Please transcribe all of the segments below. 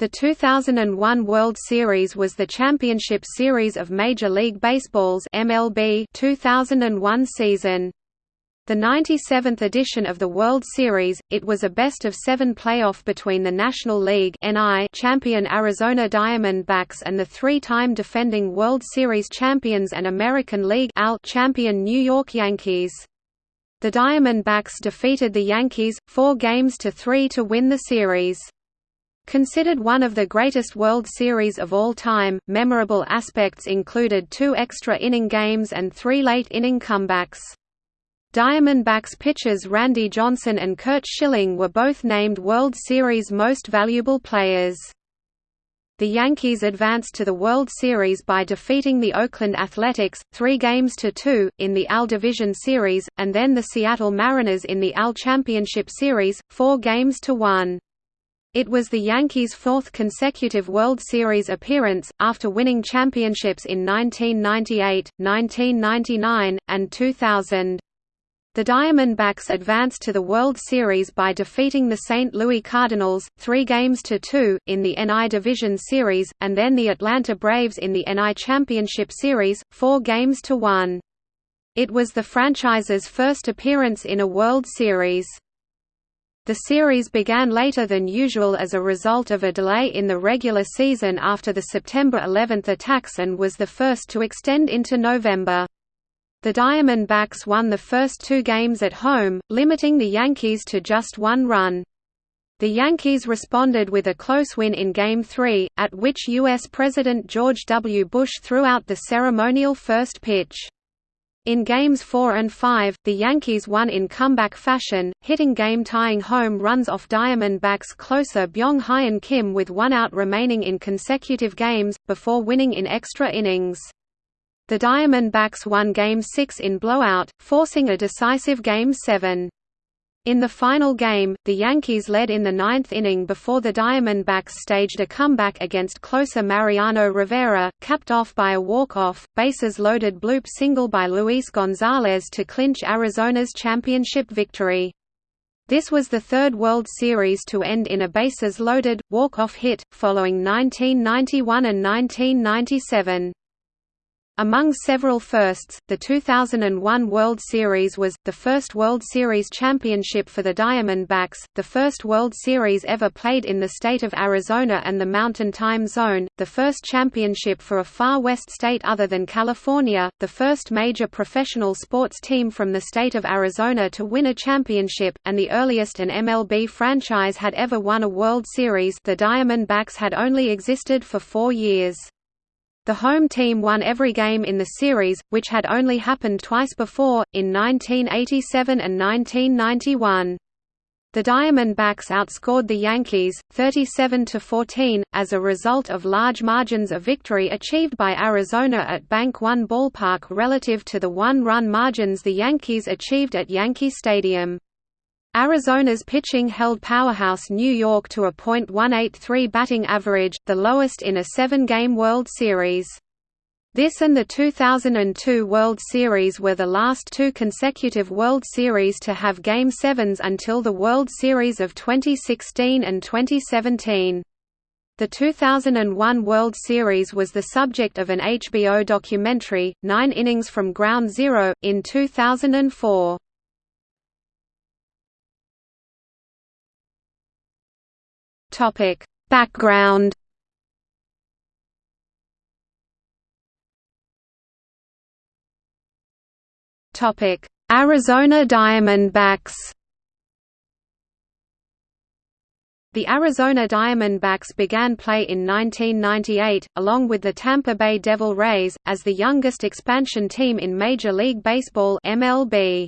The 2001 World Series was the championship series of Major League Baseball's MLB 2001 season. The 97th edition of the World Series, it was a best-of-seven playoff between the National League champion Arizona Diamondbacks and the three-time defending World Series champions and American League champion New York Yankees. The Diamondbacks defeated the Yankees, four games to three to win the series. Considered one of the greatest World Series of all time, memorable aspects included two extra inning games and three late inning comebacks. Diamondbacks pitchers Randy Johnson and Curt Schilling were both named World Series Most Valuable Players. The Yankees advanced to the World Series by defeating the Oakland Athletics, three games to two, in the AL Division Series, and then the Seattle Mariners in the AL Championship Series, four games to one. It was the Yankees' fourth consecutive World Series appearance, after winning championships in 1998, 1999, and 2000. The Diamondbacks advanced to the World Series by defeating the St. Louis Cardinals, three games to two, in the NL Division Series, and then the Atlanta Braves in the NL Championship Series, four games to one. It was the franchise's first appearance in a World Series. The series began later than usual as a result of a delay in the regular season after the September 11 attacks and was the first to extend into November. The Diamondbacks won the first two games at home, limiting the Yankees to just one run. The Yankees responded with a close win in Game 3, at which U.S. President George W. Bush threw out the ceremonial first pitch. In Games 4 and 5, the Yankees won in comeback fashion, hitting game-tying home runs off Diamondbacks closer Byung-Hyun Kim with one out remaining in consecutive games, before winning in extra innings. The Diamondbacks won Game 6 in blowout, forcing a decisive Game 7. In the final game, the Yankees led in the ninth inning before the Diamondbacks staged a comeback against closer Mariano Rivera, capped off by a walk-off, bases-loaded bloop single by Luis Gonzalez to clinch Arizona's championship victory. This was the third World Series to end in a bases-loaded, walk-off hit, following 1991 and 1997. Among several firsts, the 2001 World Series was, the first World Series championship for the Diamondbacks, the first World Series ever played in the state of Arizona and the Mountain Time Zone, the first championship for a far west state other than California, the first major professional sports team from the state of Arizona to win a championship, and the earliest an MLB franchise had ever won a World Series the Diamondbacks had only existed for four years. The home team won every game in the series, which had only happened twice before, in 1987 and 1991. The Diamondbacks outscored the Yankees, 37–14, as a result of large margins of victory achieved by Arizona at Bank One Ballpark relative to the one-run margins the Yankees achieved at Yankee Stadium. Arizona's pitching held powerhouse New York to a .183 batting average, the lowest in a seven-game World Series. This and the 2002 World Series were the last two consecutive World Series to have Game 7s until the World Series of 2016 and 2017. The 2001 World Series was the subject of an HBO documentary, Nine Innings from Ground Zero, in 2004. Topic: Background. Topic: Arizona Diamondbacks. The Arizona Diamondbacks began play in 1998, along with the Tampa Bay Devil Rays, as the youngest expansion team in Major League Baseball MLB.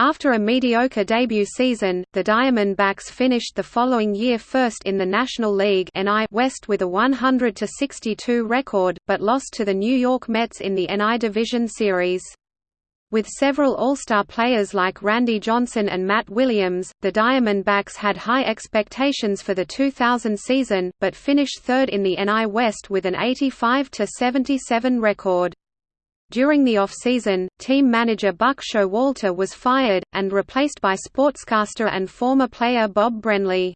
After a mediocre debut season, the Diamondbacks finished the following year first in the National League West with a 100–62 record, but lost to the New York Mets in the NI Division Series. With several All-Star players like Randy Johnson and Matt Williams, the Diamondbacks had high expectations for the 2000 season, but finished third in the NI West with an 85–77 record. During the off-season, team manager Buck Showalter was fired, and replaced by sportscaster and former player Bob Brenly.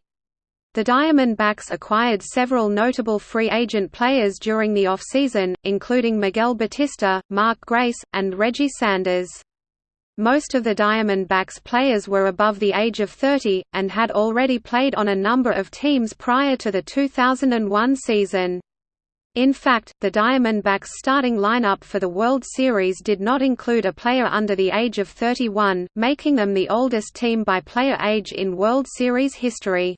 The Diamondbacks acquired several notable free agent players during the off-season, including Miguel Batista, Mark Grace, and Reggie Sanders. Most of the Diamondbacks players were above the age of 30, and had already played on a number of teams prior to the 2001 season. In fact, the Diamondbacks starting lineup for the World Series did not include a player under the age of 31, making them the oldest team by player age in World Series history.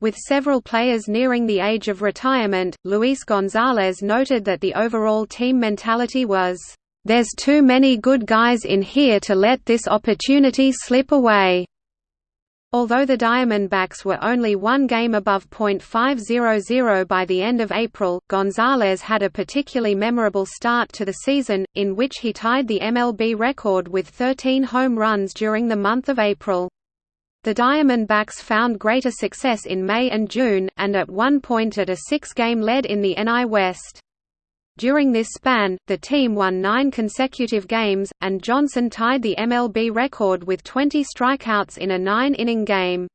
With several players nearing the age of retirement, Luis Gonzalez noted that the overall team mentality was, "...there's too many good guys in here to let this opportunity slip away." Although the Diamondbacks were only one game above .500 by the end of April, Gonzalez had a particularly memorable start to the season, in which he tied the MLB record with 13 home runs during the month of April. The Diamondbacks found greater success in May and June, and at one point at a six-game lead in the NL West. During this span, the team won nine consecutive games, and Johnson tied the MLB record with 20 strikeouts in a nine-inning game.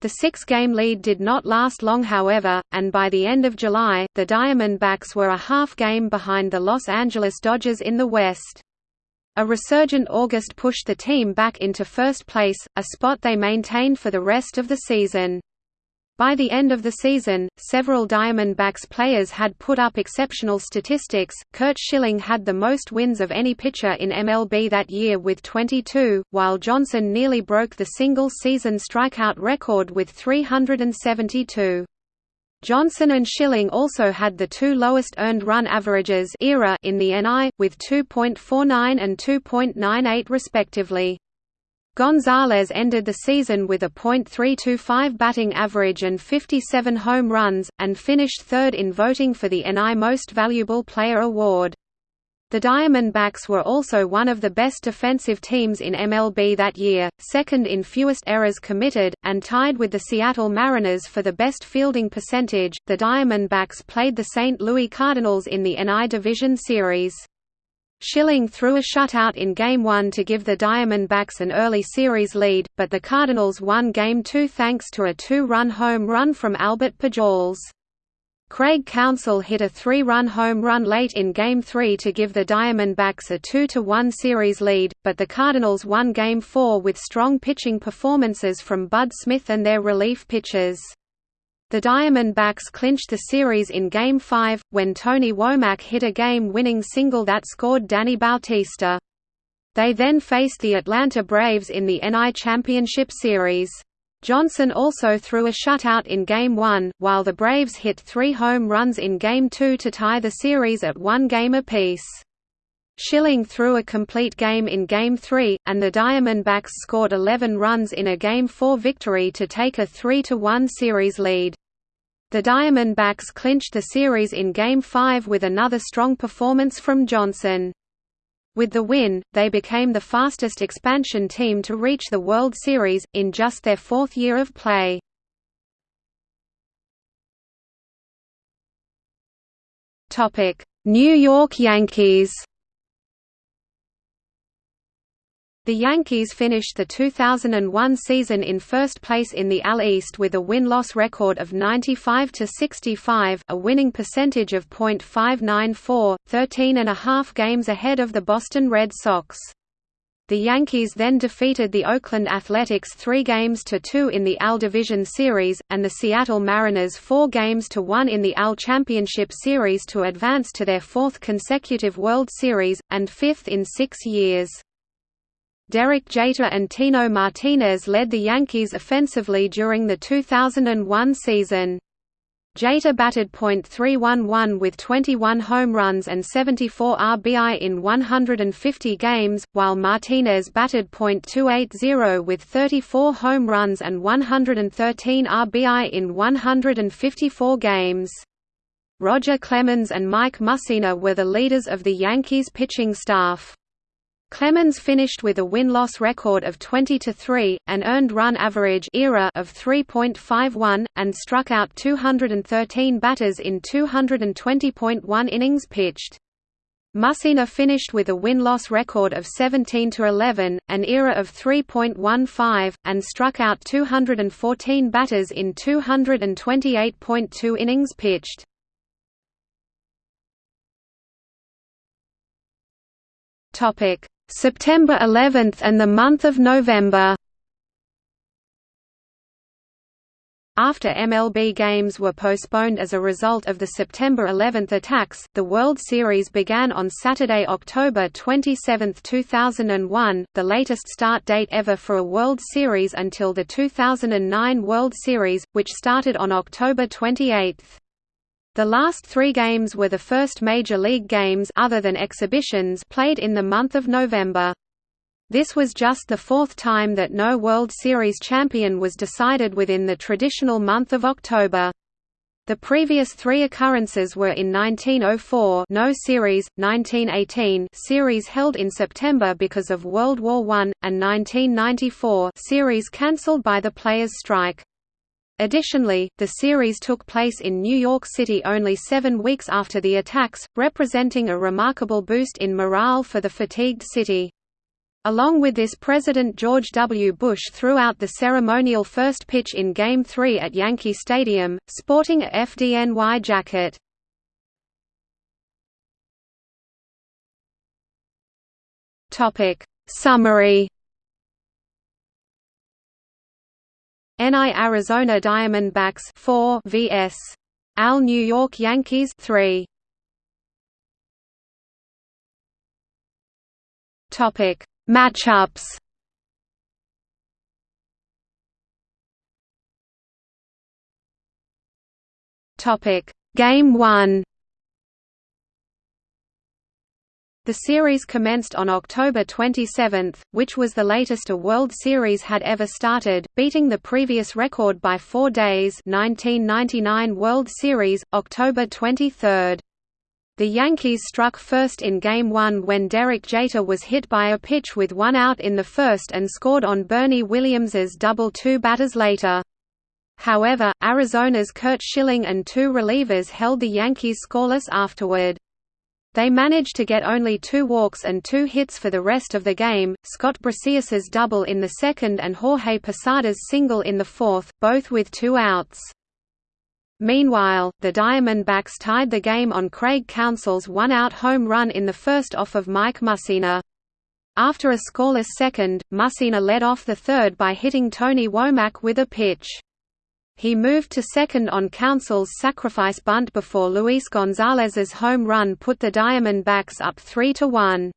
The six-game lead did not last long however, and by the end of July, the Diamondbacks were a half game behind the Los Angeles Dodgers in the West. A resurgent August pushed the team back into first place, a spot they maintained for the rest of the season. By the end of the season, several Diamondbacks players had put up exceptional statistics. Curt Schilling had the most wins of any pitcher in MLB that year with 22, while Johnson nearly broke the single season strikeout record with 372. Johnson and Schilling also had the two lowest earned run averages era in the NI, with 2.49 and 2.98 respectively. Gonzalez ended the season with a .325 batting average and 57 home runs, and finished third in voting for the NL Most Valuable Player award. The Diamondbacks were also one of the best defensive teams in MLB that year, second in fewest errors committed, and tied with the Seattle Mariners for the best fielding percentage. The Diamondbacks played the St. Louis Cardinals in the NL Division Series. Schilling threw a shutout in Game 1 to give the Diamondbacks an early series lead, but the Cardinals won Game 2 thanks to a two-run home run from Albert Pujols. Craig Counsell hit a three-run home run late in Game 3 to give the Diamondbacks a 2–1 series lead, but the Cardinals won Game 4 with strong pitching performances from Bud Smith and their relief pitchers. The Diamondbacks clinched the series in Game 5, when Tony Womack hit a game-winning single that scored Danny Bautista. They then faced the Atlanta Braves in the NI Championship Series. Johnson also threw a shutout in Game 1, while the Braves hit three home runs in Game 2 to tie the series at one game apiece. Schilling threw a complete game in Game 3, and the Diamondbacks scored 11 runs in a Game 4 victory to take a 3–1 series lead. The Diamondbacks clinched the series in Game 5 with another strong performance from Johnson. With the win, they became the fastest expansion team to reach the World Series, in just their fourth year of play. New York Yankees The Yankees finished the 2001 season in first place in the AL East with a win-loss record of 95 to 65, a winning percentage of .594, 13 and a half games ahead of the Boston Red Sox. The Yankees then defeated the Oakland Athletics 3 games to 2 in the AL Division Series, and the Seattle Mariners 4 games to 1 in the AL Championship Series to advance to their fourth consecutive World Series, and fifth in six years. Derek Jeter and Tino Martinez led the Yankees offensively during the 2001 season. Jeter batted .311 with 21 home runs and 74 RBI in 150 games, while Martinez batted .280 with 34 home runs and 113 RBI in 154 games. Roger Clemens and Mike Mussina were the leaders of the Yankees pitching staff. Clemens finished with a win-loss record of 20–3, an earned run average era of 3.51, and struck out 213 batters in 220.1 innings pitched. Mussina finished with a win-loss record of 17–11, an era of 3.15, and struck out 214 batters in 228.2 innings pitched. September 11 and the month of November After MLB games were postponed as a result of the September 11 attacks, the World Series began on Saturday, October 27, 2001, the latest start date ever for a World Series until the 2009 World Series, which started on October 28. The last three games were the first Major League games other than exhibitions played in the month of November. This was just the fourth time that no World Series champion was decided within the traditional month of October. The previous three occurrences were in 1904 no series, 1918 series held in September because of World War I, and 1994 series cancelled by the players' strike. Additionally, the series took place in New York City only seven weeks after the attacks, representing a remarkable boost in morale for the fatigued city. Along with this President George W. Bush threw out the ceremonial first pitch in Game 3 at Yankee Stadium, sporting a FDNY jacket. Summary NI Arizona Diamondbacks 4 vs. AL New York Yankees 3 Topic Matchups. Topic Game 1 The series commenced on October 27, which was the latest a World Series had ever started, beating the previous record by four days 1999 World Series, October 23. The Yankees struck first in Game 1 when Derek Jeter was hit by a pitch with one out in the first and scored on Bernie Williams's double two batters later. However, Arizona's Curt Schilling and two relievers held the Yankees scoreless afterward. They managed to get only two walks and two hits for the rest of the game, Scott Brosius's double in the second and Jorge Posada's single in the fourth, both with two outs. Meanwhile, the Diamondbacks tied the game on Craig Counsell's one-out home run in the first off of Mike Mussina. After a scoreless second, Mussina led off the third by hitting Tony Womack with a pitch. He moved to second on Counsell's sacrifice bunt before Luis Gonzalez's home run put the Diamondbacks up 3–1.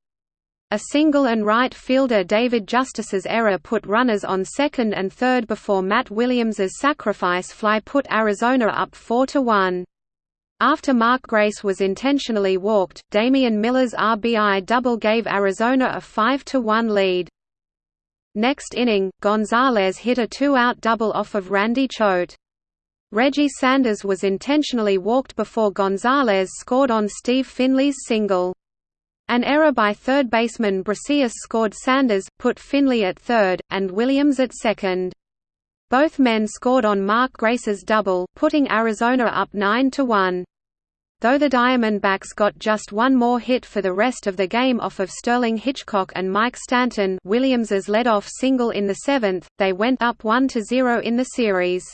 A single and right fielder David Justice's error put runners on second and third before Matt Williams's sacrifice fly put Arizona up 4–1. After Mark Grace was intentionally walked, Damian Miller's RBI double gave Arizona a 5–1 lead. Next inning, Gonzalez hit a two-out double off of Randy Choate. Reggie Sanders was intentionally walked before Gonzalez scored on Steve Finley's single. An error by third baseman Brosius scored Sanders, put Finley at third, and Williams at second. Both men scored on Mark Grace's double, putting Arizona up 9–1. Though the Diamondbacks got just one more hit for the rest of the game off of Sterling Hitchcock and Mike Stanton Williams's led-off single in the seventh, they went up 1–0 in the series.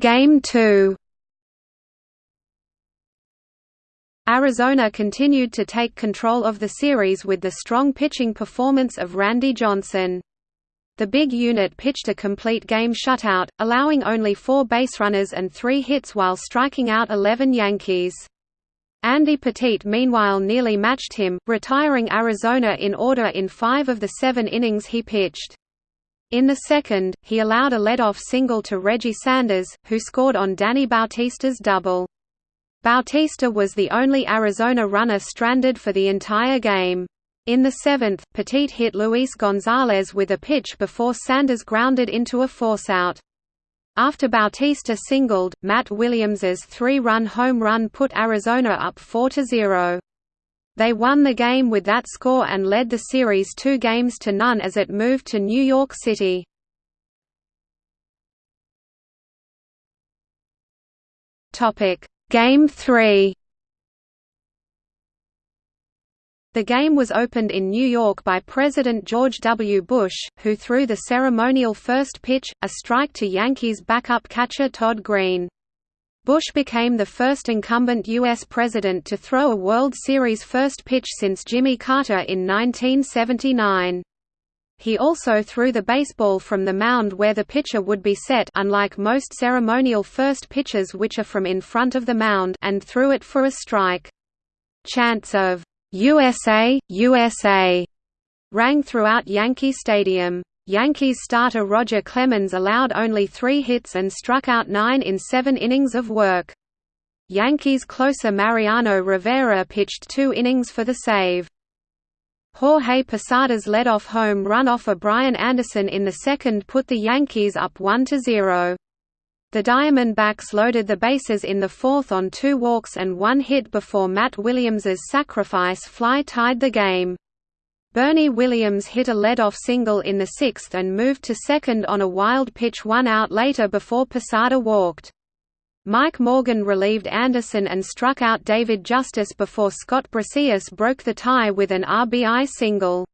Game 2 Arizona continued to take control of the series with the strong pitching performance of Randy Johnson. The big unit pitched a complete game shutout, allowing only four baserunners and three hits while striking out 11 Yankees. Andy Pettitte meanwhile nearly matched him, retiring Arizona in order in five of the seven innings he pitched. In the second, he allowed a leadoff single to Reggie Sanders, who scored on Danny Bautista's double. Bautista was the only Arizona runner stranded for the entire game. In the seventh, Pettitte hit Luis Gonzalez with a pitch before Sanders grounded into a forceout. After Bautista singled, Matt Williams's three-run home run put Arizona up 4–0. They won the game with that score and led the series two games to none as it moved to New York City. Game 3 The game was opened in New York by President George W. Bush, who threw the ceremonial first pitch, a strike to Yankees backup catcher Todd Greene. Bush became the first incumbent U.S. president to throw a World Series first pitch since Jimmy Carter in 1979. He also threw the baseball from the mound where the pitcher would be set unlike most ceremonial first pitches which are from in front of the mound and threw it for a strike. Chants of USA, USA rang throughout Yankee Stadium. Yankees starter Roger Clemens allowed only three hits and struck out nine in seven innings of work. Yankees closer Mariano Rivera pitched two innings for the save. Jorge Posada's lead-off home run off of Brian Anderson in the second put the Yankees up 1–0. The Diamondbacks loaded the bases in the fourth on two walks and one hit before Matt Williams's sacrifice fly tied the game. Bernie Williams hit a lead-off single in the sixth and moved to second on a wild pitch one out later before Posada walked. Mike Morgan relieved Anderson and struck out David Justice before Scott Brosius broke the tie with an RBI single.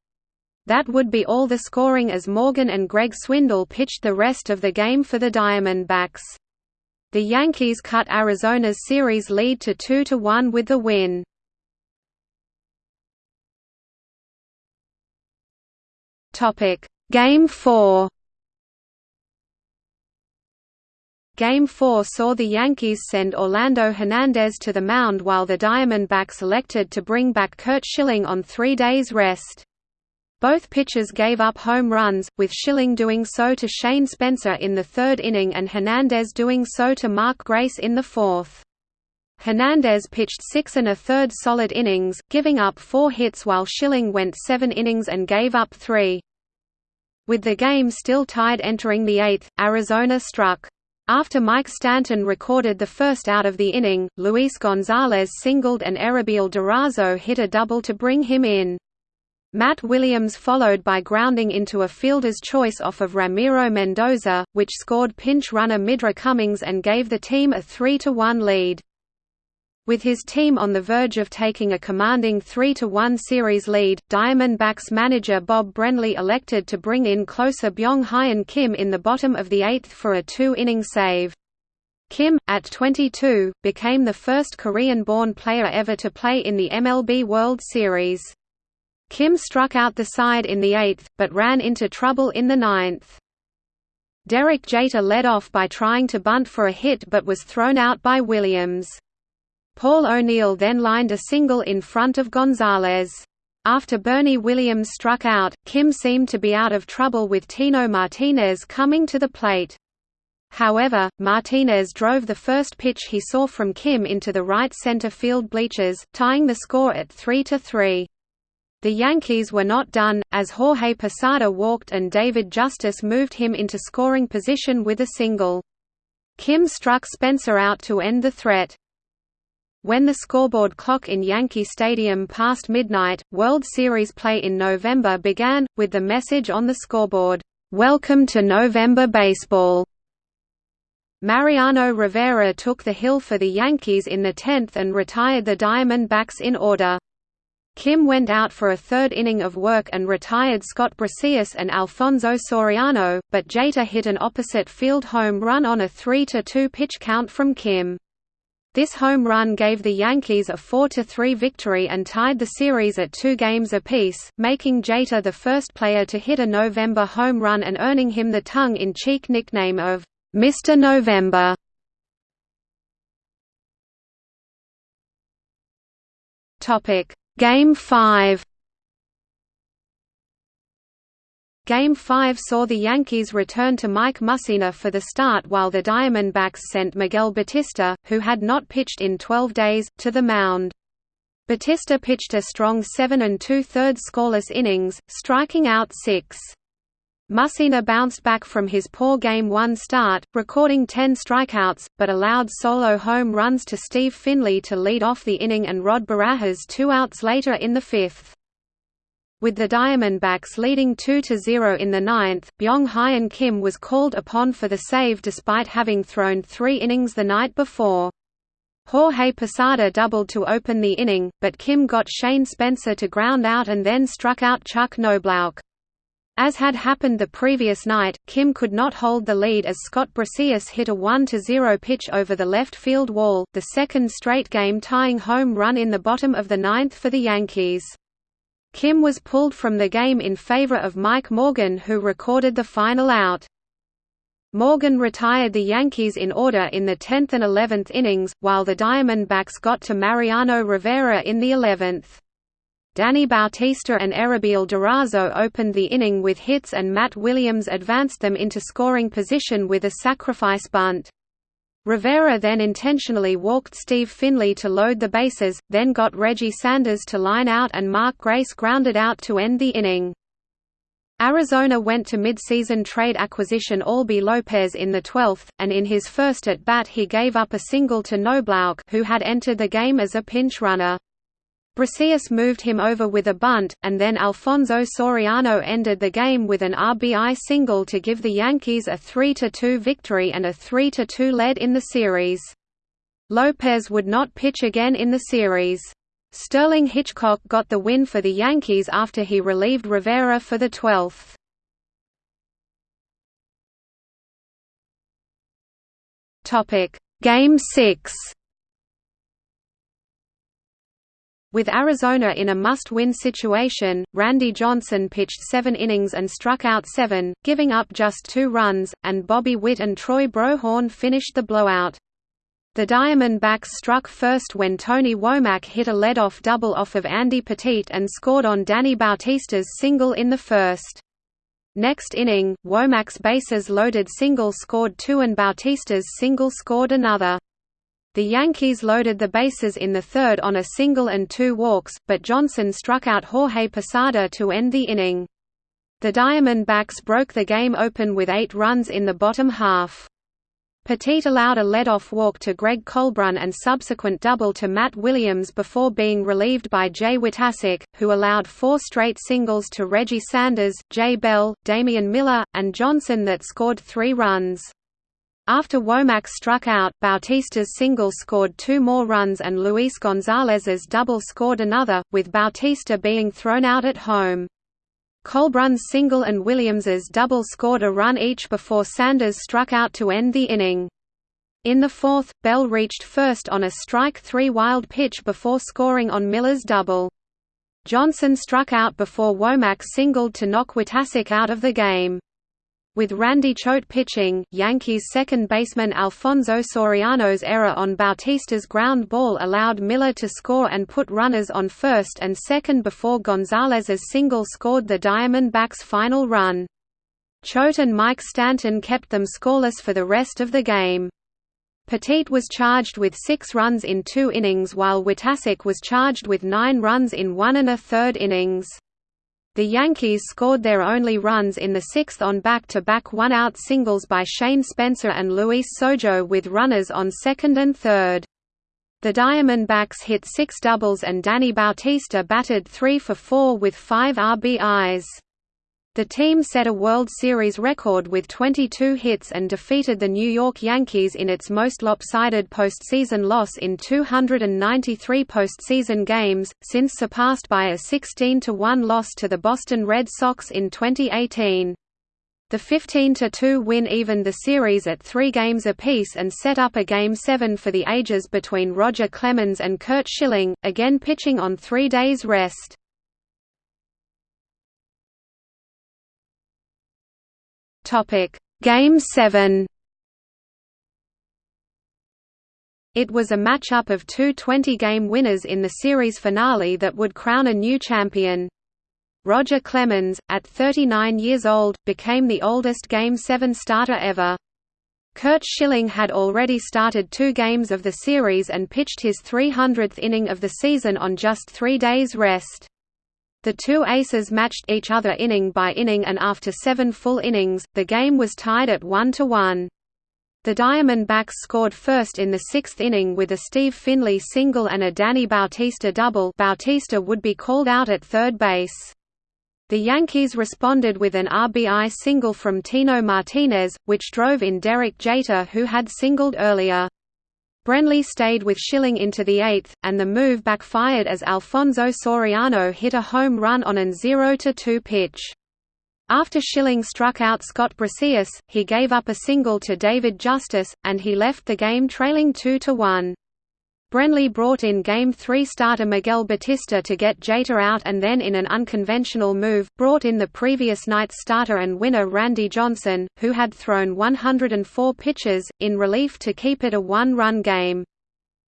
That would be all the scoring as Morgan and Greg Swindell pitched the rest of the game for the Diamondbacks. The Yankees cut Arizona's series lead to 2–1 with the win. Game 4 Game 4 saw the Yankees send Orlando Hernandez to the mound while the Diamondbacks elected to bring back Curt Schilling on three days' rest. Both pitchers gave up home runs, with Schilling doing so to Shane Spencer in the third inning and Hernandez doing so to Mark Grace in the fourth. Hernandez pitched six and a third solid innings, giving up four hits while Schilling went seven innings and gave up three. With the game still tied entering the eighth, Arizona struck. After Mike Stanton recorded the first out of the inning, Luis Gonzalez singled and Erubiel Durazo hit a double to bring him in. Matt Williams followed by grounding into a fielder's choice off of Ramiro Mendoza, which scored pinch runner Midre Cummings and gave the team a 3–1 lead. With his team on the verge of taking a commanding 3–1 series lead, Diamondbacks manager Bob Brenly elected to bring in closer Byung-Hyun Kim in the bottom of the eighth for a two-inning save. Kim, at 22, became the first Korean-born player ever to play in the MLB World Series. Kim struck out the side in the eighth, but ran into trouble in the ninth. Derek Jeter led off by trying to bunt for a hit but was thrown out by Williams. Paul O'Neill then lined a single in front of Gonzalez. After Bernie Williams struck out, Kim seemed to be out of trouble with Tino Martinez coming to the plate. However, Martinez drove the first pitch he saw from Kim into the right center field bleachers, tying the score at 3–3. The Yankees were not done, as Jorge Posada walked and David Justice moved him into scoring position with a single. Kim struck Spencer out to end the threat. When the scoreboard clock in Yankee Stadium passed midnight, World Series play in November began, with the message on the scoreboard, "'Welcome to November Baseball'". Mariano Rivera took the hill for the Yankees in the 10th and retired the Diamondbacks in order. Kim went out for a third inning of work and retired Scott Brosius and Alfonso Soriano, but Jeter hit an opposite field home run on a 3–2 pitch count from Kim. This home run gave the Yankees a 4–3 victory and tied the series at two games apiece, making Jeter the first player to hit a November home run and earning him the tongue-in-cheek nickname of Mr. November. Topic Game 5 Game 5 saw the Yankees return to Mike Mussina for the start while the Diamondbacks sent Miguel Batista, who had not pitched in 12 days, to the mound. Batista pitched a strong seven and two-thirds scoreless innings, striking out six. Mussina bounced back from his poor Game 1 start, recording 10 strikeouts, but allowed solo home runs to Steve Finley to lead off the inning and Rod Barajas two outs later in the fifth. With the Diamondbacks leading 2–0 in the ninth, Byung-Hyun Kim was called upon for the save despite having thrown three innings the night before. Jorge Posada doubled to open the inning, but Kim got Shane Spencer to ground out and then struck out Chuck Knoblauch. As had happened the previous night, Kim could not hold the lead as Scott Brosius hit a 1–0 pitch over the left field wall, the second straight game-tying home run in the bottom of the ninth for the Yankees. Kim was pulled from the game in favor of Mike Morgan who recorded the final out. Morgan retired the Yankees in order in the 10th and 11th innings, while the Diamondbacks got to Mariano Rivera in the 11th. Danny Bautista and Erubiel Durazo opened the inning with hits and Matt Williams advanced them into scoring position with a sacrifice bunt. Rivera then intentionally walked Steve Finley to load the bases, then got Reggie Sanders to line out and Mark Grace grounded out to end the inning. Arizona went to midseason trade acquisition Albie Lopez in the 12th, and in his first at-bat he gave up a single to Knoblauch who had entered the game as a pinch runner. Brosius moved him over with a bunt, and then Alfonso Soriano ended the game with an RBI single to give the Yankees a 3–2 victory and a 3–2 lead in the series. Lopez would not pitch again in the series. Sterling Hitchcock got the win for the Yankees after he relieved Rivera for the 12th. Game 6 With Arizona in a must-win situation, Randy Johnson pitched seven innings and struck out seven, giving up just two runs, and Bobby Witt and Troy Brohawn finished the blowout. The Diamondbacks struck first when Tony Womack hit a lead-off double off of Andy Pettitte and scored on Danny Bautista's single in the first. Next inning, Womack's bases-loaded single scored two and Bautista's single scored another. The Yankees loaded the bases in the third on a single and two walks, but Johnson struck out Jorge Posada to end the inning. The Diamondbacks broke the game open with eight runs in the bottom half. Pettitte allowed a lead-off walk to Greg Colbrunn and subsequent double to Matt Williams before being relieved by Jay Witasick, who allowed four straight singles to Reggie Sanders, Jay Bell, Damian Miller, and Johnson that scored three runs. After Womack struck out, Bautista's single scored two more runs and Luis Gonzalez's double scored another, with Bautista being thrown out at home. Colbrunn's single and Williams's double scored a run each before Sanders struck out to end the inning. In the fourth, Bell reached first on a strike-three wild pitch before scoring on Miller's double. Johnson struck out before Womack singled to knock Witasick out of the game. With Randy Choate pitching, Yankees second baseman Alfonso Soriano's error on Bautista's ground ball allowed Miller to score and put runners on first and second before Gonzalez's single scored the Diamondbacks' final run. Choate and Mike Stanton kept them scoreless for the rest of the game. Pettitte was charged with six runs in two innings while Witasick was charged with nine runs in one and a third innings. The Yankees scored their only runs in the sixth on back-to-back one-out singles by Shane Spencer and Luis Sojo with runners on second and third. The Diamondbacks hit six doubles and Danny Bautista batted three for four with five RBIs. The team set a World Series record with 22 hits and defeated the New York Yankees in its most lopsided postseason loss in 293 postseason games, since surpassed by a 16–1 loss to the Boston Red Sox in 2018. The 15–2 win evened the series at three games apiece and set up a Game 7 for the ages between Roger Clemens and Curt Schilling, again pitching on three days' rest. Topic: Game 7. It was a matchup of two 20-game winners in the series finale that would crown a new champion. Roger Clemens, at 39 years old, became the oldest Game 7 starter ever. Curt Schilling had already started two games of the series and pitched his 300th inning of the season on just three days' rest. The two aces matched each other inning by inning and after seven full innings, the game was tied at 1–1. The Diamondbacks scored first in the sixth inning with a Steve Finley single and a Danny Bautista double Bautista would be called out at third base. The Yankees responded with an RBI single from Tino Martinez, which drove in Derek Jeter who had singled earlier. Brenly stayed with Schilling into the eighth, and the move backfired as Alfonso Soriano hit a home run on an 0–2 pitch. After Schilling struck out Scott Brosius, he gave up a single to David Justice, and he left the game trailing 2–1. Brenly brought in Game 3 starter Miguel Batista to get Jeter out and then in an unconventional move, brought in the previous night's starter and winner Randy Johnson, who had thrown 104 pitches, in relief to keep it a one-run game.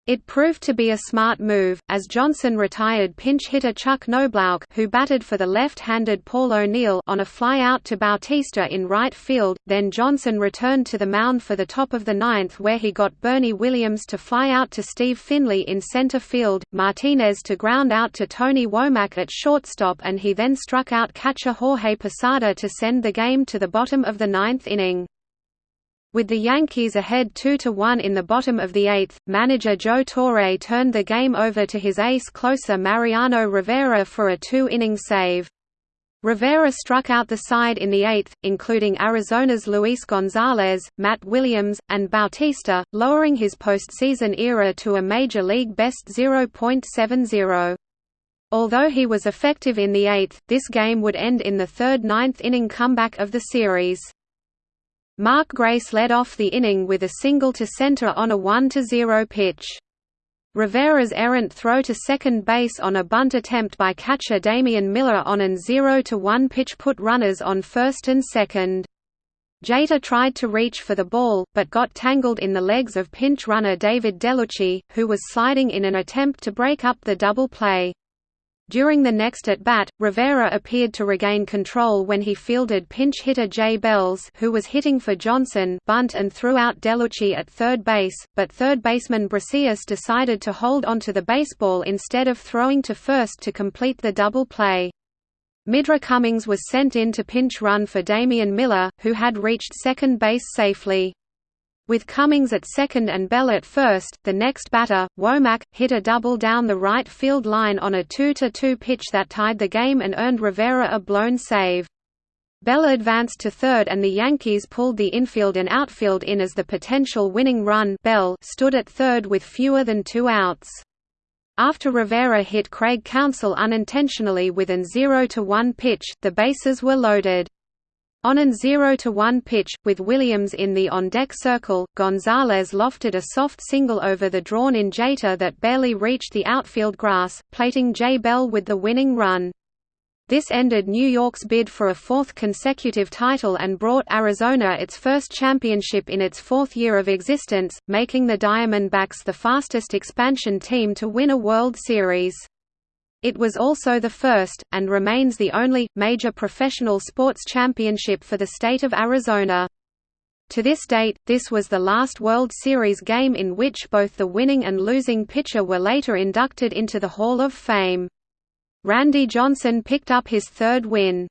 It proved to be a smart move, as Johnson retired pinch hitter Chuck Knoblauch who batted for the left-handed Paul O'Neill on a fly-out to Bautista in right field, then Johnson returned to the mound for the top of the ninth where he got Bernie Williams to fly out to Steve Finley in center field, Martinez to ground out to Tony Womack at shortstop and he then struck out catcher Jorge Posada to send the game to the bottom of the ninth inning. With the Yankees ahead 2–1 in the bottom of the eighth, manager Joe Torre turned the game over to his ace closer Mariano Rivera for a two-inning save. Rivera struck out the side in the eighth, including Arizona's Luis Gonzalez, Matt Williams, and Bautista, lowering his postseason era to a Major League best 0.70. Although he was effective in the eighth, this game would end in the third ninth inning comeback of the series. Mark Grace led off the inning with a single to center on a 1–0 pitch. Rivera's errant throw to second base on a bunt attempt by catcher Damian Miller on an 0–1 pitch put runners on first and second. Jeter tried to reach for the ball, but got tangled in the legs of pinch runner David Dellucci, who was sliding in an attempt to break up the double play. During the next at-bat, Rivera appeared to regain control when he fielded pinch hitter Jay Bells who was hitting for Johnson bunt and threw out Dellucci at third base, but third baseman Brosius decided to hold onto the baseball instead of throwing to first to complete the double play. Midre Cummings was sent in to pinch run for Damian Miller, who had reached second base safely. With Cummings at second and Bell at first, the next batter, Womack, hit a double down the right field line on a 2–2 pitch that tied the game and earned Rivera a blown save. Bell advanced to third and the Yankees pulled the infield and outfield in as the potential winning run Bell stood at third with fewer than two outs. After Rivera hit Craig Counsell unintentionally with an 0–1 pitch, the bases were loaded. On an 0–1 pitch, with Williams in the on-deck circle, Gonzalez lofted a soft single over the drawn-in Jeter that barely reached the outfield grass, plating Jay Bell with the winning run. This ended New York's bid for a fourth consecutive title and brought Arizona its first championship in its fourth year of existence, making the Diamondbacks the fastest expansion team to win a World Series. It was also the first, and remains the only, major professional sports championship for the state of Arizona. To this date, this was the last World Series game in which both the winning and losing pitcher were later inducted into the Hall of Fame. Randy Johnson picked up his third win.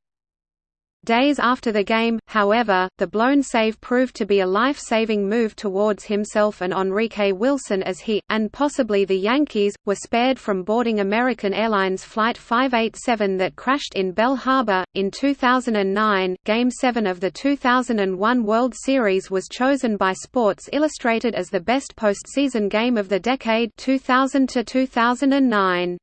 Days after the game, however, the blown save proved to be a life-saving move towards himself and Enrique Wilson as he, and possibly the Yankees, were spared from boarding American Airlines Flight 587 that crashed in Belle Harbor. In 2009, Game 7 of the 2001 World Series was chosen by Sports Illustrated as the best postseason game of the decade 2000 to 2009.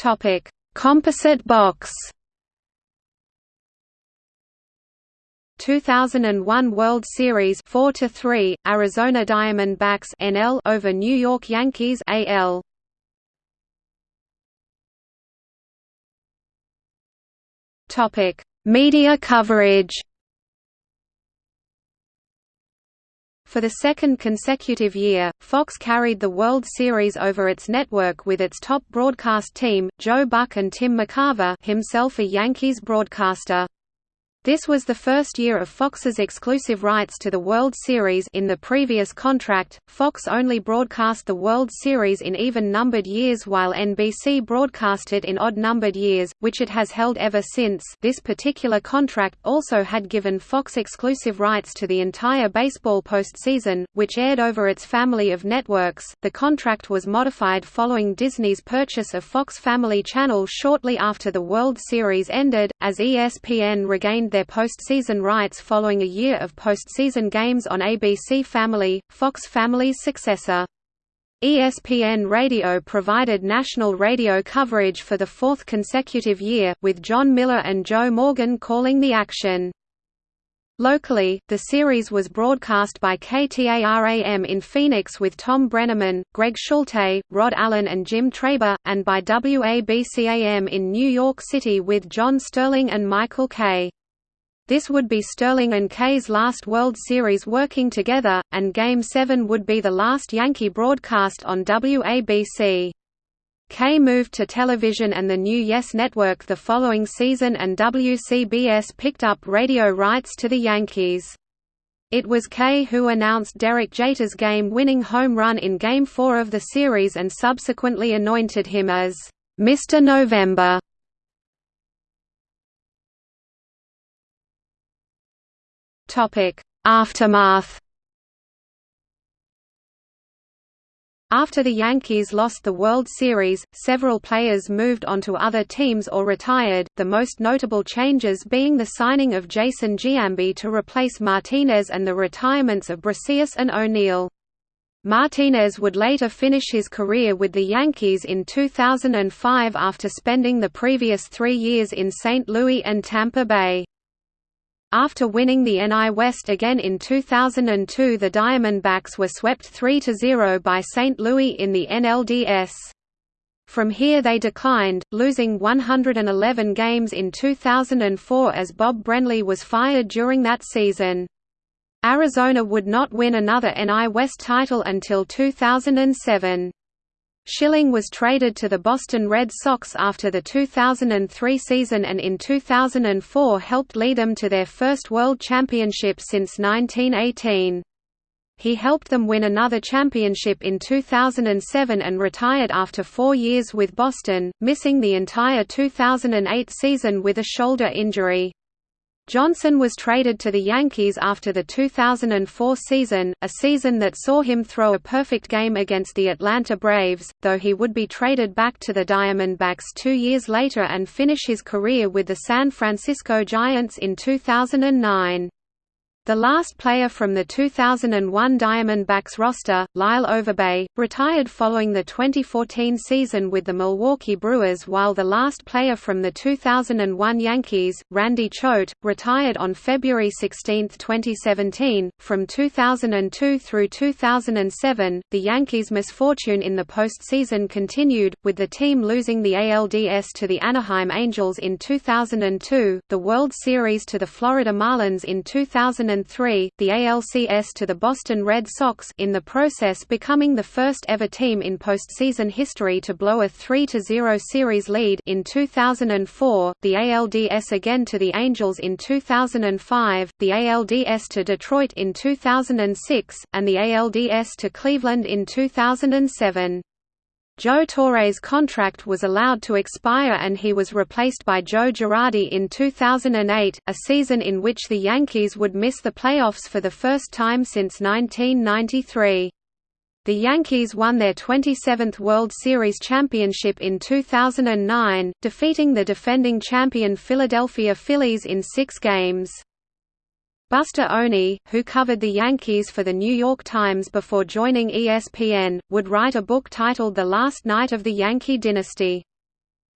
Topic: Composite box. 2001 World Series 4 to 3 Arizona Diamondbacks NL over New York Yankees AL Topic. Media coverage For the second consecutive year, Fox carried the World Series over its network with its top broadcast team, Joe Buck and Tim McCarver himself a Yankees broadcaster. This was the first year of Fox's exclusive rights to the World Series in the previous contract, Fox only broadcast the World Series in even-numbered years while NBC broadcast it in odd-numbered years, which it has held ever since this particular contract also had given Fox exclusive rights to the entire baseball postseason, which aired over its family of networks. The contract was modified following Disney's purchase of Fox Family Channel shortly after the World Series ended, as ESPN regained their postseason rights following a year of postseason games on ABC Family, Fox Family's successor. ESPN Radio provided national radio coverage for the fourth consecutive year, with Jon Miller and Joe Morgan calling the action. Locally, the series was broadcast by KTARAM in Phoenix with Tom Brennaman, Greg Schulte, Rod Allen and Jim Traber, and by WABCAM in New York City with John Sterling and Michael Kay. This would be Sterling and Kay's last World Series working together, and Game 7 would be the last Yankee broadcast on WABC. Kay moved to television and the new Yes Network the following season and WCBS picked up radio rights to the Yankees. It was Kay who announced Derek Jeter's game-winning home run in Game 4 of the series and subsequently anointed him as, "'Mr. November". Aftermath After the Yankees lost the World Series, several players moved onto other teams or retired, the most notable changes being the signing of Jason Giambi to replace Martinez and the retirements of Brosius and O'Neill. Martinez would later finish his career with the Yankees in 2005 after spending the previous three years in St. Louis and Tampa Bay. After winning the NL West again in 2002 the Diamondbacks were swept 3–0 by St. Louis in the NLDS. From here they declined, losing 111 games in 2004 as Bob Brenly was fired during that season. Arizona would not win another NL West title until 2007. Schilling was traded to the Boston Red Sox after the 2003 season and in 2004 helped lead them to their first World Championship since 1918. He helped them win another championship in 2007 and retired after four years with Boston, missing the entire 2008 season with a shoulder injury. Johnson was traded to the Yankees after the 2004 season, a season that saw him throw a perfect game against the Atlanta Braves, though he would be traded back to the Diamondbacks two years later and finish his career with the San Francisco Giants in 2009. The last player from the 2001 Diamondbacks roster, Lyle Overbay, retired following the 2014 season with the Milwaukee Brewers while the last player from the 2001 Yankees, Randy Choate, retired on February 16, 2017. From 2002 through 2007, the Yankees' misfortune in the postseason continued, with the team losing the ALDS to the Anaheim Angels in 2002, the World Series to the Florida Marlins in 2000 2003, the ALCS to the Boston Red Sox in the process becoming the first ever team in postseason history to blow a 3–0 series lead in 2004, the ALDS again to the Angels in 2005, the ALDS to Detroit in 2006, and the ALDS to Cleveland in 2007. Joe Torre's contract was allowed to expire and he was replaced by Joe Girardi in 2008, a season in which the Yankees would miss the playoffs for the first time since 1993. The Yankees won their 27th World Series championship in 2009, defeating the defending champion Philadelphia Phillies in six games. Buster Olney, who covered the Yankees for The New York Times before joining ESPN, would write a book titled The Last Night of the Yankee Dynasty.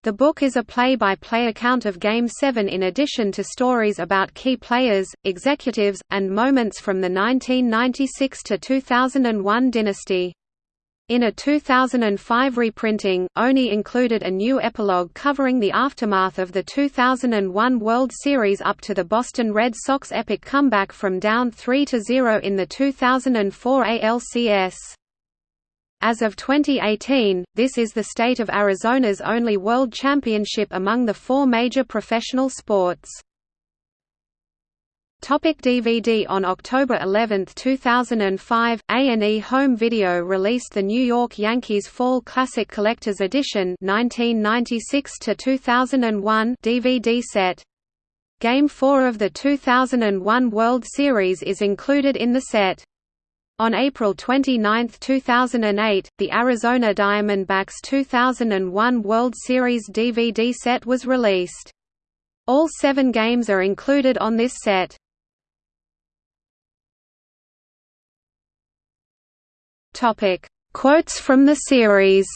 The book is a play-by-play -play account of Game 7 in addition to stories about key players, executives, and moments from the 1996 to 2001 dynasty. In a 2005 reprinting, Olney included a new epilogue covering the aftermath of the 2001 World Series up to the Boston Red Sox epic comeback from down 3–0 in the 2004 ALCS. As of 2018, this is the state of Arizona's only world championship among the four major professional sports. Topic DVD On October 11, 2005, A&E Home Video released the New York Yankees Fall Classic Collector's Edition 1996–2001 DVD set. Game 4 of the 2001 World Series is included in the set. On April 29, 2008, the Arizona Diamondbacks 2001 World Series DVD set was released. All seven games are included on this set. Topic: Quotes from the series.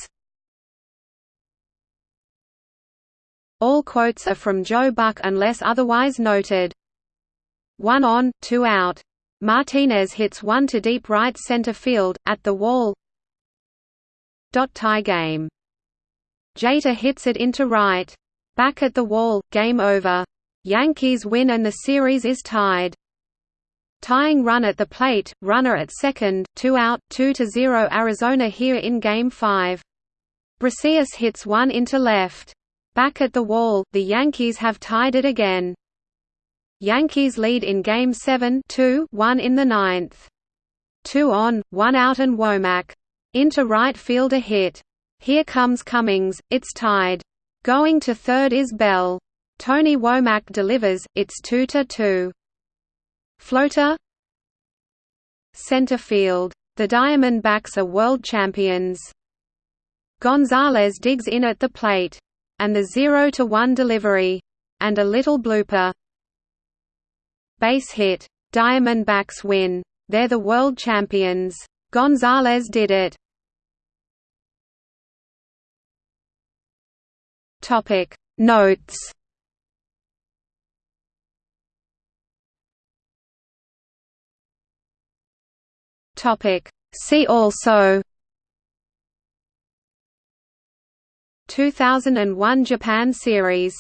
All quotes are from Joe Buck unless otherwise noted. One on, two out. Martinez hits one to deep right center field, at the wall. Tie game. Jeter hits it into right. Back at the wall, game over. Yankees win and the series is tied. Tying run at the plate, runner at second, two out, 2 to 0 Arizona here in Game 5. Brosius hits one into left. Back at the wall, the Yankees have tied it again. Yankees lead in Game 7 2 1 in the ninth. Two on, one out and Womack. Into right field a hit. Here comes Cummings, it's tied. Going to third is Bell. Tony Womack delivers, it's 2 to 2. Floater Center field. The Diamondbacks are world champions. Gonzalez digs in at the plate. And the 0–1 delivery. And a little blooper. Base hit. Diamondbacks win. They're the world champions. Gonzalez did it. Topic Notes Topic. See also 2001 Japan series